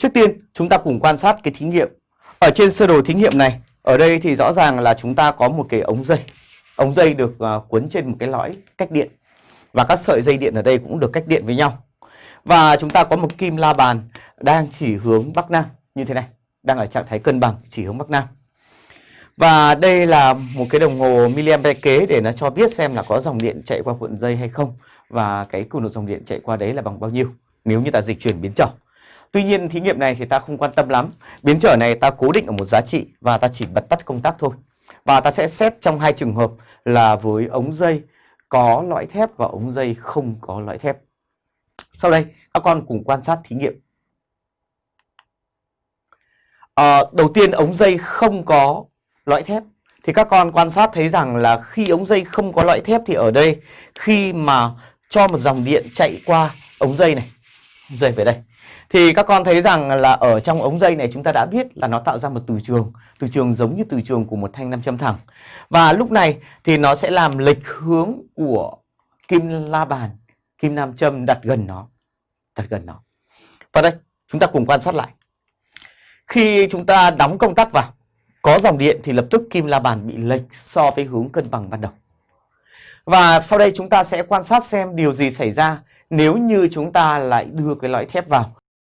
Trước tiên chúng ta cùng quan sát cái thí nghiệm. Ở trên sơ đồ thí nghiệm này, ở đây thì rõ ràng là chúng ta có một cái ống dây. Ống dây được uh, cuốn trên một cái lõi cách điện. Và các sợi dây điện ở đây cũng được cách điện với nhau. Và chúng ta có một kim la bàn đang chỉ hướng Bắc Nam như thế này. Đang ở trạng thái cân bằng chỉ hướng Bắc Nam. Và đây là một cái đồng hồ miliampere kế để nó cho biết xem là có dòng điện chạy qua cuộn dây hay không. Và cái cường độ dòng điện chạy qua đấy là bằng bao nhiêu nếu như ta dịch chuyển biến trở. Tuy nhiên thí nghiệm này thì ta không quan tâm lắm. Biến trở này ta cố định ở một giá trị và ta chỉ bật tắt công tắc thôi. Và ta sẽ xét trong hai trường hợp là với ống dây có lõi thép và ống dây không có lõi thép. Sau đây các con cùng quan sát thí nghiệm. À, đầu tiên ống dây không có lõi thép thì các con quan sát thấy rằng là khi ống dây không có lõi thép thì ở đây khi mà cho một dòng điện chạy qua ống dây này, dây về đây. Thì các con thấy rằng là ở trong ống dây này chúng ta đã biết là nó tạo ra một từ trường từ trường giống như từ trường của một thanh nam châm thẳng. Và lúc này thì nó sẽ làm lệch hướng của kim la bàn, kim nam châm đặt gần nó, đặt gần nó. Và đây, chúng ta cùng quan sát lại. Khi chúng ta đóng công tắc vào, có dòng điện thì lập tức kim la bàn bị lệch so với hướng cân bằng ban đầu. Và sau đây chúng ta sẽ quan sát xem điều gì xảy ra nếu như chúng ta lại đưa cái lõi thép vào